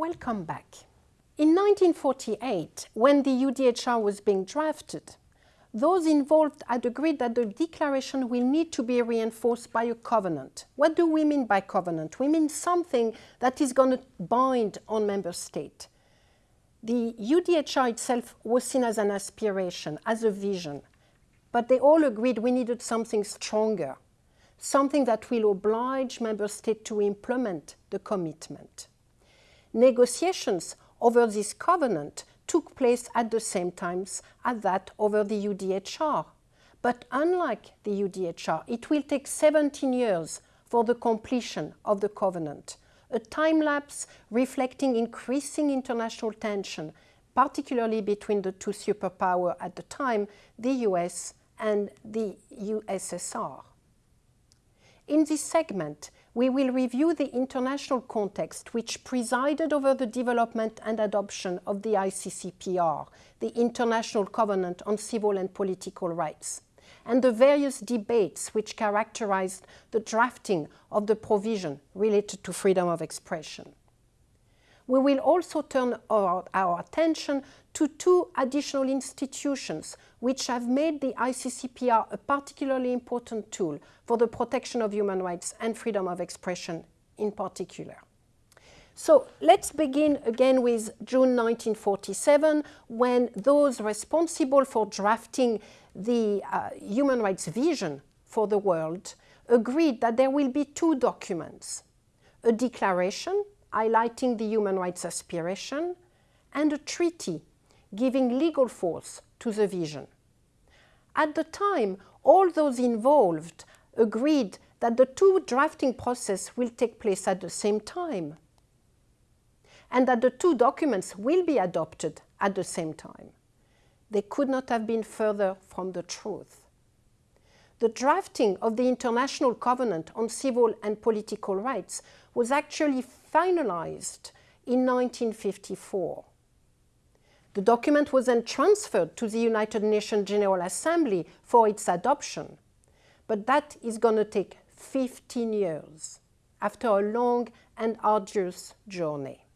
Welcome back. In 1948, when the UDHR was being drafted, those involved had agreed that the declaration will need to be reinforced by a covenant. What do we mean by covenant? We mean something that is going to bind on member states. The UDHR itself was seen as an aspiration, as a vision, but they all agreed we needed something stronger, something that will oblige member states to implement the commitment. Negotiations over this covenant took place at the same time as that over the UDHR. But unlike the UDHR, it will take 17 years for the completion of the covenant, a time lapse reflecting increasing international tension, particularly between the two superpowers at the time, the US and the USSR. In this segment, we will review the international context which presided over the development and adoption of the ICCPR, the International Covenant on Civil and Political Rights, and the various debates which characterized the drafting of the provision related to freedom of expression. We will also turn our, our attention to two additional institutions which have made the ICCPR a particularly important tool for the protection of human rights and freedom of expression in particular. So let's begin again with June 1947 when those responsible for drafting the uh, human rights vision for the world agreed that there will be two documents, a declaration highlighting the human rights aspiration and a treaty giving legal force to the vision. At the time, all those involved agreed that the two drafting process will take place at the same time and that the two documents will be adopted at the same time. They could not have been further from the truth. The drafting of the International Covenant on Civil and Political Rights was actually finalized in 1954. The document was then transferred to the United Nations General Assembly for its adoption. But that is going to take 15 years after a long and arduous journey.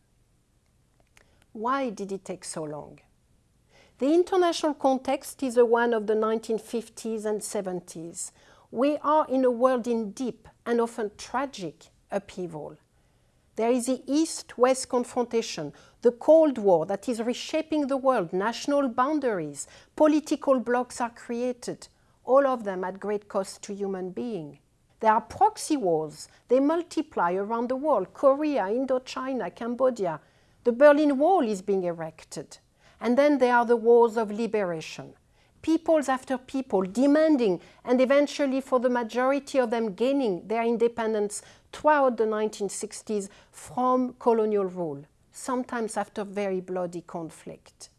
Why did it take so long? The international context is the one of the 1950s and 70s. We are in a world in deep and often tragic upheaval. There is the East-West confrontation, the Cold War that is reshaping the world, national boundaries, political blocs are created, all of them at great cost to human beings. There are proxy wars, they multiply around the world, Korea, Indochina, Cambodia. The Berlin Wall is being erected. And then there are the wars of liberation. Peoples after people demanding and eventually for the majority of them gaining their independence throughout the 1960s from colonial rule, sometimes after very bloody conflict.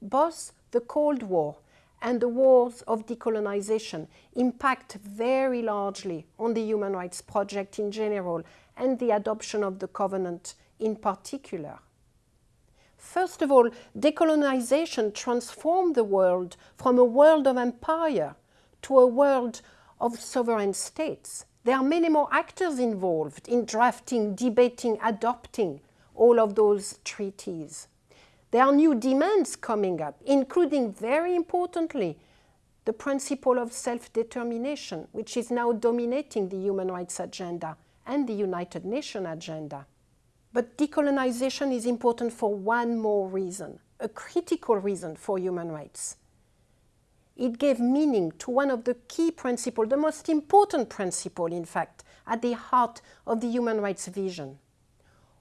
Both the Cold War and the wars of decolonization impact very largely on the human rights project in general and the adoption of the covenant in particular. First of all, decolonization transformed the world from a world of empire to a world of sovereign states there are many more actors involved in drafting, debating, adopting all of those treaties. There are new demands coming up, including, very importantly, the principle of self-determination, which is now dominating the human rights agenda and the United Nations agenda. But decolonization is important for one more reason, a critical reason for human rights it gave meaning to one of the key principles, the most important principle, in fact, at the heart of the human rights vision.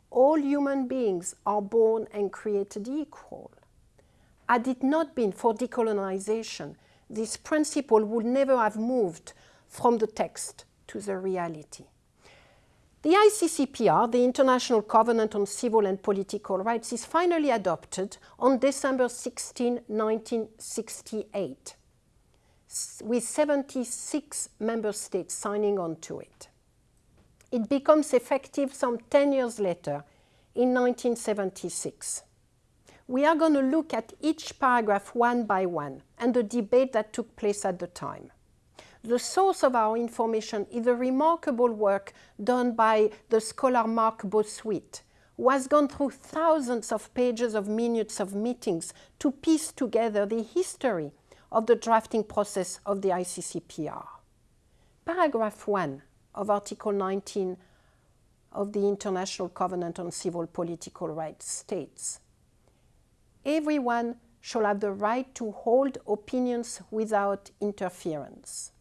All human beings are born and created equal. Had it not been for decolonization, this principle would never have moved from the text to the reality. The ICCPR, the International Covenant on Civil and Political Rights, is finally adopted on December 16, 1968 with 76 member states signing on to it. It becomes effective some 10 years later in 1976. We are going to look at each paragraph one by one and the debate that took place at the time. The source of our information is the remarkable work done by the scholar Marc Bossuyt, who has gone through thousands of pages of minutes of meetings to piece together the history of the drafting process of the ICCPR. Paragraph 1 of Article 19 of the International Covenant on Civil Political Rights states, Everyone shall have the right to hold opinions without interference.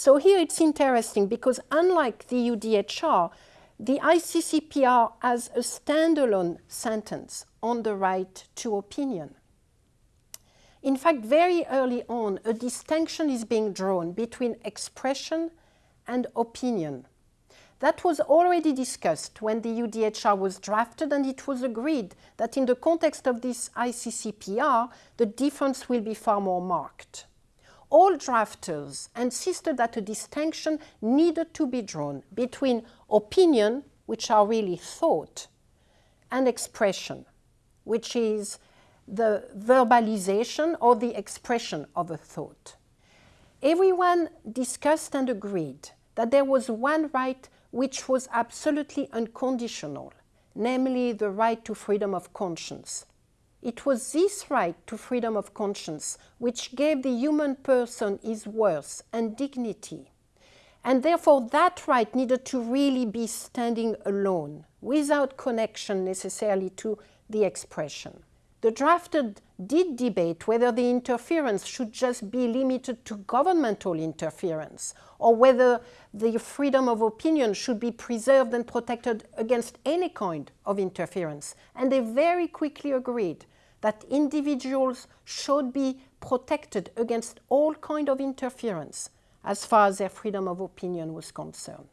So here it's interesting because unlike the UDHR, the ICCPR has a standalone sentence on the right to opinion. In fact, very early on, a distinction is being drawn between expression and opinion. That was already discussed when the UDHR was drafted and it was agreed that in the context of this ICCPR, the difference will be far more marked. All drafters insisted that a distinction needed to be drawn between opinion, which are really thought, and expression, which is the verbalization or the expression of a thought. Everyone discussed and agreed that there was one right which was absolutely unconditional, namely the right to freedom of conscience. It was this right to freedom of conscience which gave the human person his worth and dignity. And therefore, that right needed to really be standing alone, without connection necessarily to the expression. The drafted did debate whether the interference should just be limited to governmental interference or whether the freedom of opinion should be preserved and protected against any kind of interference. And they very quickly agreed that individuals should be protected against all kind of interference as far as their freedom of opinion was concerned.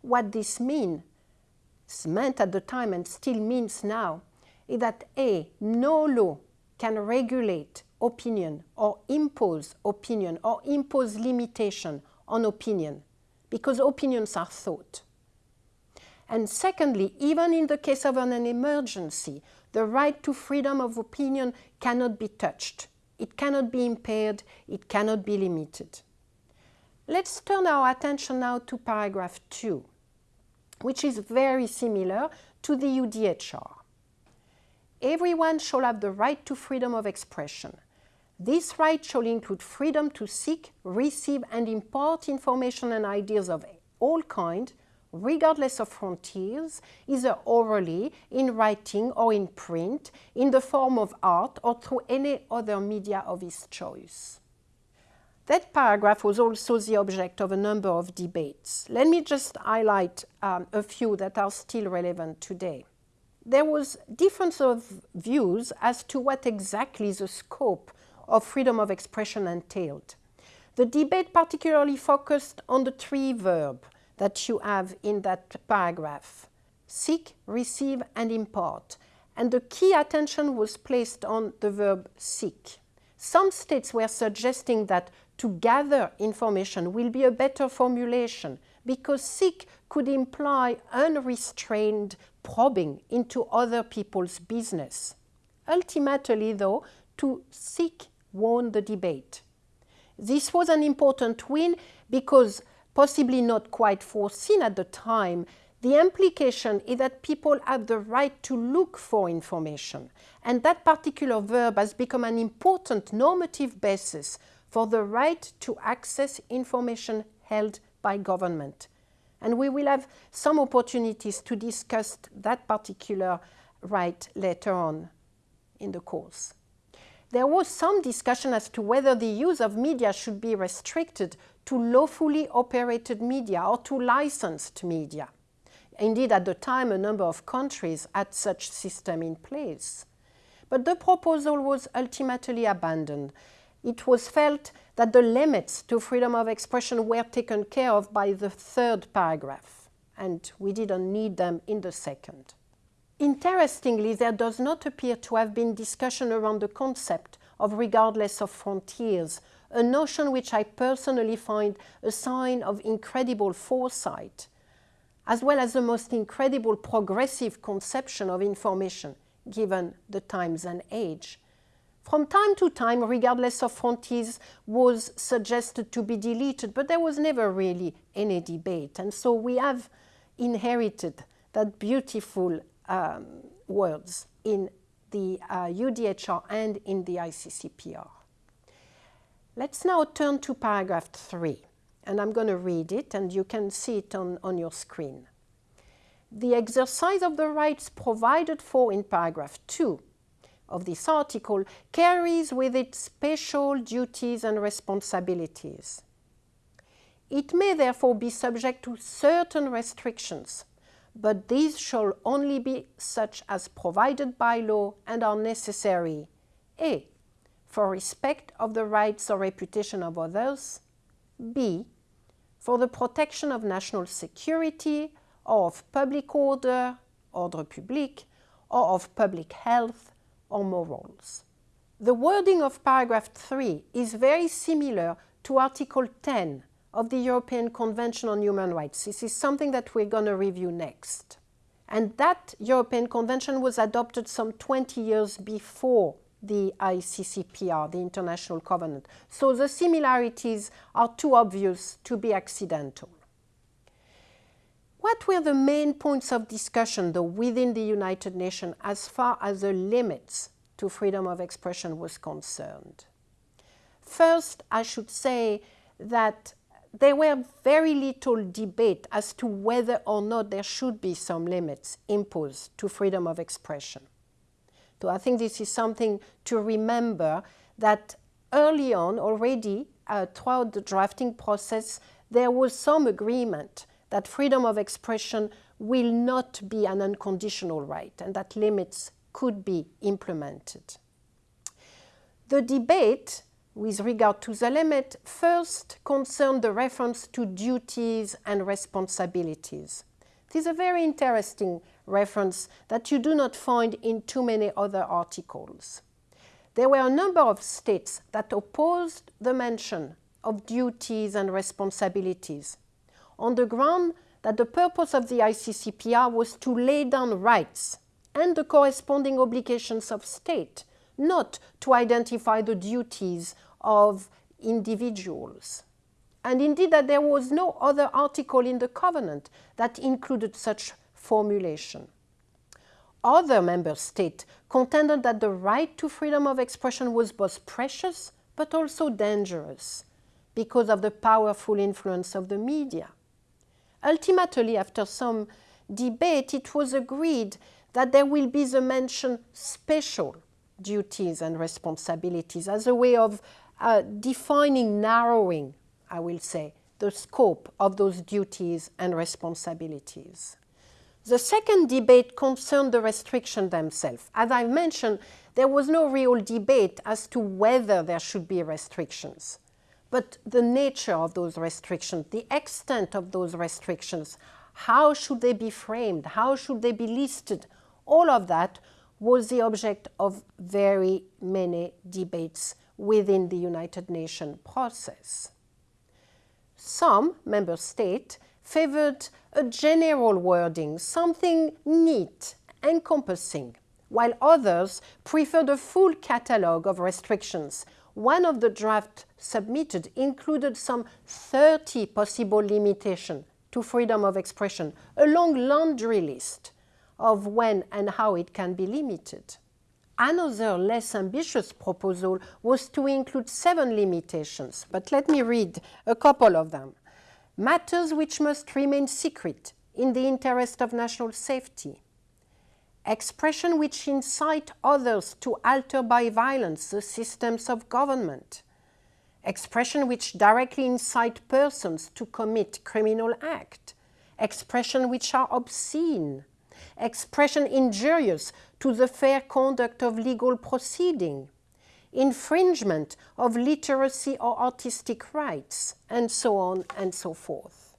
What this meant at the time and still means now, is that A, no law can regulate opinion or impose opinion or impose limitation on opinion because opinions are thought. And secondly, even in the case of an emergency, the right to freedom of opinion cannot be touched. It cannot be impaired, it cannot be limited. Let's turn our attention now to paragraph 2, which is very similar to the EUDHR. Everyone shall have the right to freedom of expression. This right shall include freedom to seek, receive and impart information and ideas of all kind, regardless of frontiers, either orally, in writing or in print, in the form of art or through any other media of his choice. That paragraph was also the object of a number of debates. Let me just highlight um, a few that are still relevant today there was difference of views as to what exactly the scope of freedom of expression entailed. The debate particularly focused on the three verbs that you have in that paragraph, seek, receive and impart. And the key attention was placed on the verb seek. Some states were suggesting that to gather information will be a better formulation because seek could imply unrestrained probing into other people's business. Ultimately, though, to seek won the debate. This was an important win because, possibly not quite foreseen at the time, the implication is that people have the right to look for information, and that particular verb has become an important normative basis for the right to access information held by government. And we will have some opportunities to discuss that particular right later on in the course. There was some discussion as to whether the use of media should be restricted to lawfully operated media or to licensed media. Indeed, at the time, a number of countries had such a system in place. But the proposal was ultimately abandoned it was felt that the limits to freedom of expression were taken care of by the third paragraph, and we didn't need them in the second. Interestingly, there does not appear to have been discussion around the concept of regardless of frontiers, a notion which I personally find a sign of incredible foresight, as well as the most incredible progressive conception of information, given the times and age. From time to time, regardless of frontiers, was suggested to be deleted, but there was never really any debate. And so we have inherited that beautiful um, words in the uh, UDHR and in the ICCPR. Let's now turn to paragraph 3, and I'm going to read it, and you can see it on, on your screen. The exercise of the rights provided for in paragraph 2 of this article carries with it special duties and responsibilities. It may therefore be subject to certain restrictions, but these shall only be such as provided by law and are necessary a. for respect of the rights or reputation of others, b. for the protection of national security or of public order, ordre public, or of public health or morals. The wording of paragraph 3 is very similar to Article 10 of the European Convention on Human Rights. This is something that we're going to review next. And that European Convention was adopted some 20 years before the ICCPR, the International Covenant. So the similarities are too obvious to be accidental. What were the main points of discussion, though, within the United Nations as far as the limits to freedom of expression was concerned? First, I should say that there were very little debate as to whether or not there should be some limits imposed to freedom of expression. So I think this is something to remember that early on already uh, throughout the drafting process there was some agreement that freedom of expression will not be an unconditional right and that limits could be implemented. The debate with regard to the limit first concerned the reference to duties and responsibilities. It is a very interesting reference that you do not find in too many other articles. There were a number of states that opposed the mention of duties and responsibilities on the ground that the purpose of the ICCPR was to lay down rights and the corresponding obligations of state, not to identify the duties of individuals. And indeed that there was no other article in the covenant that included such formulation. Other member states contended that the right to freedom of expression was both precious but also dangerous because of the powerful influence of the media. Ultimately, after some debate, it was agreed that there will be the mentioned special duties and responsibilities as a way of uh, defining, narrowing, I will say, the scope of those duties and responsibilities. The second debate concerned the restrictions themselves. As I mentioned, there was no real debate as to whether there should be restrictions. But the nature of those restrictions, the extent of those restrictions, how should they be framed, how should they be listed, all of that was the object of very many debates within the United Nations process. Some member states favored a general wording, something neat, encompassing, while others preferred a full catalogue of restrictions one of the drafts submitted included some 30 possible limitations to freedom of expression, a long laundry list of when and how it can be limited. Another less ambitious proposal was to include seven limitations, but let me read a couple of them. Matters which must remain secret in the interest of national safety, expression which incite others to alter by violence the systems of government, expression which directly incite persons to commit criminal act, expression which are obscene, expression injurious to the fair conduct of legal proceeding, infringement of literacy or artistic rights, and so on and so forth.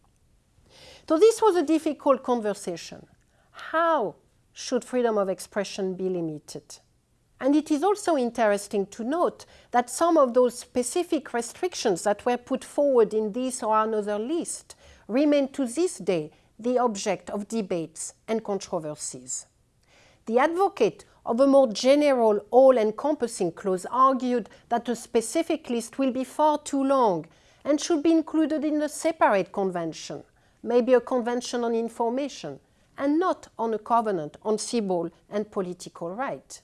So this was a difficult conversation. How should freedom of expression be limited. And it is also interesting to note that some of those specific restrictions that were put forward in this or another list remain to this day the object of debates and controversies. The advocate of a more general, all-encompassing clause argued that a specific list will be far too long and should be included in a separate convention, maybe a convention on information, and not on a covenant on civil and political rights.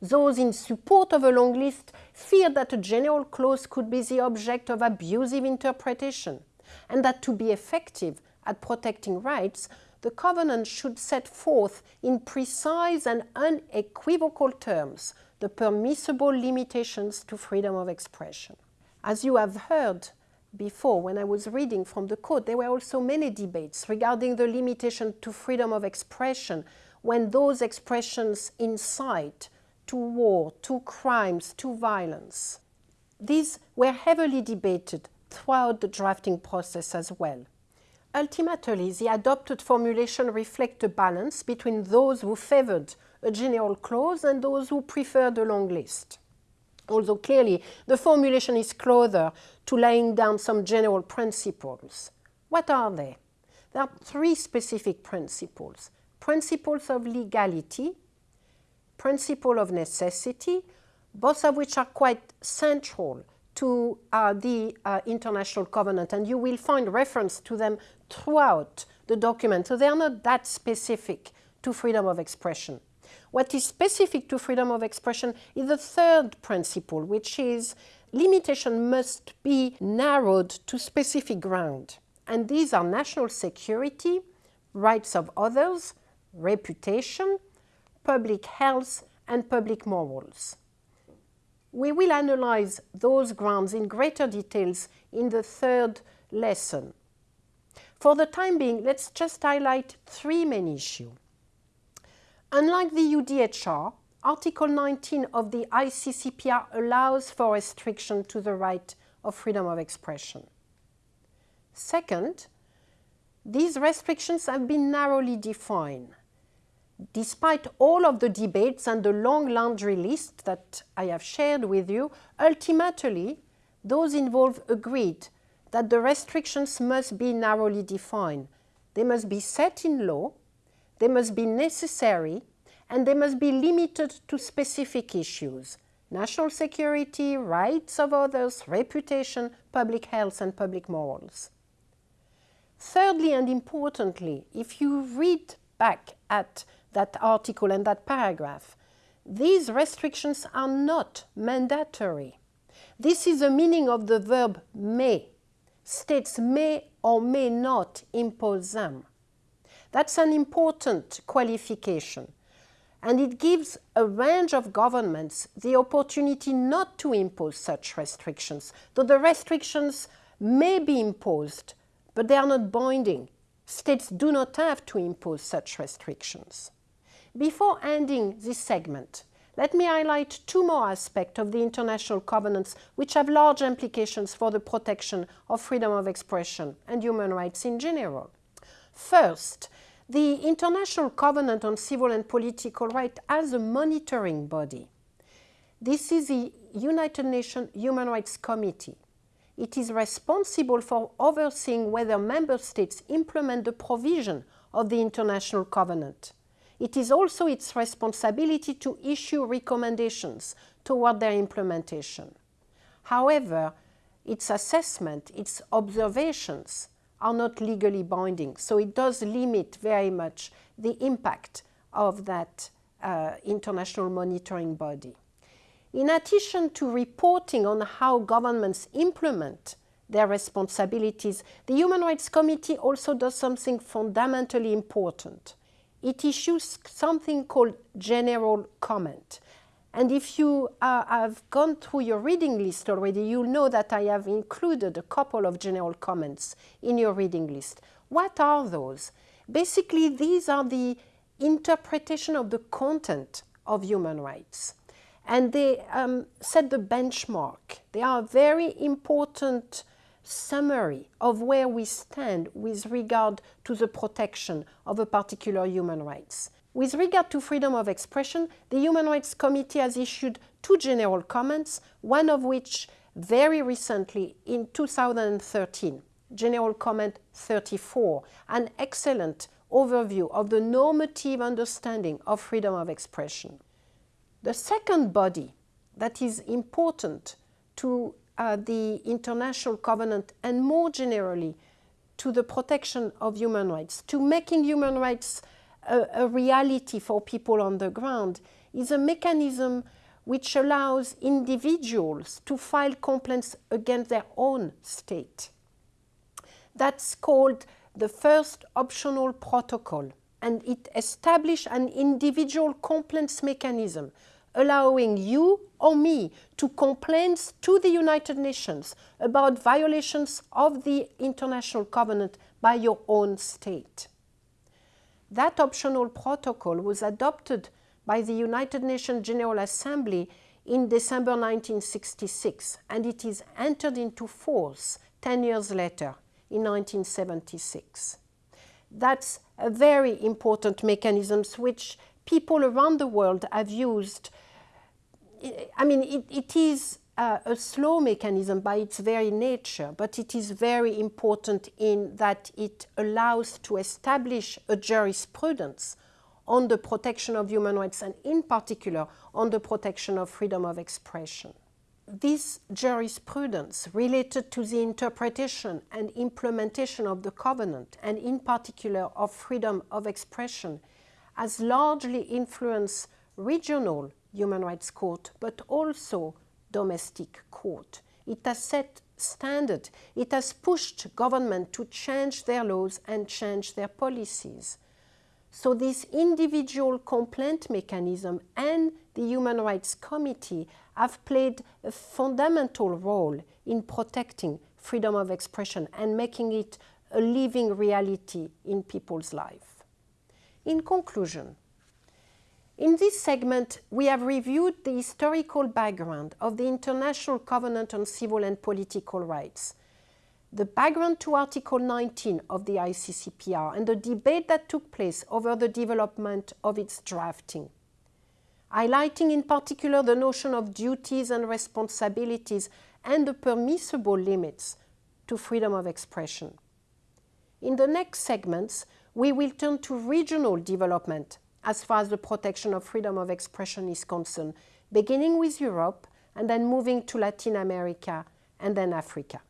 Those in support of a long list fear that a general clause could be the object of abusive interpretation and that to be effective at protecting rights, the covenant should set forth in precise and unequivocal terms the permissible limitations to freedom of expression. As you have heard before, when I was reading from the code, there were also many debates regarding the limitation to freedom of expression when those expressions incite to war, to crimes, to violence. These were heavily debated throughout the drafting process as well. Ultimately, the adopted formulation reflects a balance between those who favored a general clause and those who preferred a long list. Although clearly the formulation is closer to laying down some general principles. What are they? There are three specific principles. Principles of legality, principle of necessity, both of which are quite central to uh, the uh, International Covenant, and you will find reference to them throughout the document. So they are not that specific to freedom of expression. What is specific to freedom of expression is the third principle, which is limitation must be narrowed to specific ground. And these are national security, rights of others, reputation, public health, and public morals. We will analyze those grounds in greater details in the third lesson. For the time being, let's just highlight three main issues. Unlike the UDHR, Article 19 of the ICCPR allows for restriction to the right of freedom of expression. Second, these restrictions have been narrowly defined despite all of the debates and the long laundry list that I have shared with you, ultimately, those involved agreed that the restrictions must be narrowly defined. They must be set in law, they must be necessary, and they must be limited to specific issues national security, rights of others, reputation, public health, and public morals. Thirdly and importantly, if you read back at that article and that paragraph. These restrictions are not mandatory. This is the meaning of the verb may. States may or may not impose them. That's an important qualification. And it gives a range of governments the opportunity not to impose such restrictions, though the restrictions may be imposed, but they are not binding. States do not have to impose such restrictions. Before ending this segment, let me highlight two more aspects of the international covenants which have large implications for the protection of freedom of expression and human rights in general. First, the International Covenant on Civil and Political Rights as a monitoring body. This is the United Nations Human Rights Committee. It is responsible for overseeing whether member states implement the provision of the International Covenant it is also its responsibility to issue recommendations toward their implementation. However, its assessment, its observations are not legally binding, so it does limit very much the impact of that uh, international monitoring body. In addition to reporting on how governments implement their responsibilities, the Human Rights Committee also does something fundamentally important it issues something called general comment. And if you uh, have gone through your reading list already, you'll know that I have included a couple of general comments in your reading list. What are those? Basically, these are the interpretation of the content of human rights. And they um, set the benchmark. They are a very important summary of where we stand with regard to the protection of a particular human rights. With regard to freedom of expression, the Human Rights Committee has issued two general comments, one of which very recently in 2013, General Comment 34, an excellent overview of the normative understanding of freedom of expression. The second body that is important to uh, the international covenant and more generally to the protection of human rights, to making human rights a, a reality for people on the ground, is a mechanism which allows individuals to file complaints against their own state. That's called the first optional protocol and it established an individual complaints mechanism allowing you or me to complain to the United Nations about violations of the international covenant by your own state. That optional protocol was adopted by the United Nations General Assembly in December 1966 and it is entered into force 10 years later in 1976. That's a very important mechanism which people around the world have used. I mean, it, it is uh, a slow mechanism by its very nature, but it is very important in that it allows to establish a jurisprudence on the protection of human rights and in particular on the protection of freedom of expression. This jurisprudence related to the interpretation and implementation of the covenant and in particular of freedom of expression has largely influenced regional human rights court but also domestic court. It has set standard. It has pushed government to change their laws and change their policies. So this individual complaint mechanism and the Human Rights Committee have played a fundamental role in protecting freedom of expression and making it a living reality in people's life. In conclusion, in this segment, we have reviewed the historical background of the International Covenant on Civil and Political Rights, the background to Article 19 of the ICCPR and the debate that took place over the development of its drafting, highlighting in particular the notion of duties and responsibilities and the permissible limits to freedom of expression. In the next segments, we will turn to regional development as far as the protection of freedom of expression is concerned, beginning with Europe and then moving to Latin America and then Africa.